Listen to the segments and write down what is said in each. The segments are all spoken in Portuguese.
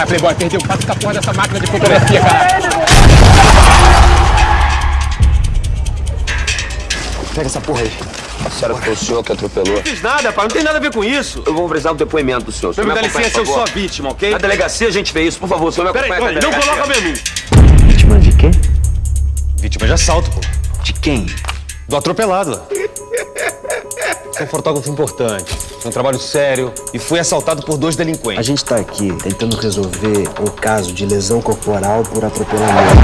Ah, Playboy, perdeu o caso com a porra dessa máquina de fotografia, caralho. Pega essa porra aí. Será que foi o senhor que atropelou? Não fiz nada, pai. Não tem nada a ver com isso. Eu vou precisar do depoimento do senhor. O senhor Me dá licença, eu sou a vítima, ok? Na delegacia a gente vê isso. Por favor, o senhor me Peraí, acompanha na não coloca a mim. Vítima de quê? Vítima de assalto, pô. De quem? Do atropelado lá. Sou um fotógrafo importante, um trabalho sério e fui assaltado por dois A delinquentes. gente tá aqui tentando resolver um caso de lesão corporal por atropelamento.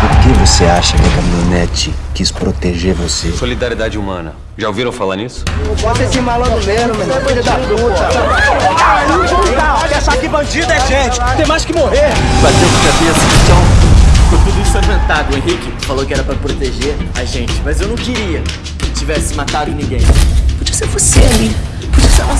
Por que você acha que a caminhonete quis proteger você? Solidariedade humana. Já ouviram falar nisso? Bota esse malandro mesmo, meu filho da puta. Olha, achar que bandido é gente. Tem mais que morrer. Bateu com a cabeça no chão. Ficou tudo ensanguentado. O Henrique falou que era pra proteger a gente, mas eu não queria que tivesse matado ninguém. Podia ser você ali.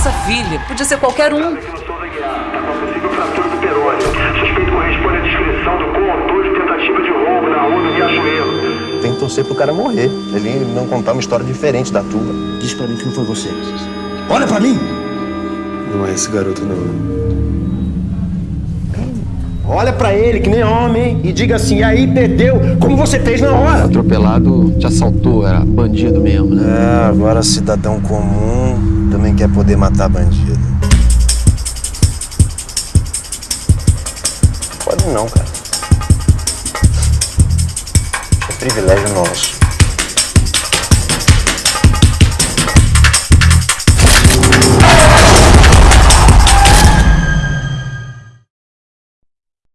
Podia ser a nossa filha. Podia ser qualquer um. possível fratura do perônio. Suspeito corresponde à descrição do condutor de tentativa de roubo na rua do Riachuelo. Tem que torcer pro cara morrer. Ele não contar uma história diferente da tua. Diz pra mim que não foi você. Olha pra mim! Não é esse garoto, não. Olha pra ele, que nem homem, e diga assim, aí perdeu, como você fez na hora. Atropelado te assaltou, era bandido mesmo, né? É, agora cidadão comum também quer poder matar bandido. Pode não, cara. É privilégio nosso.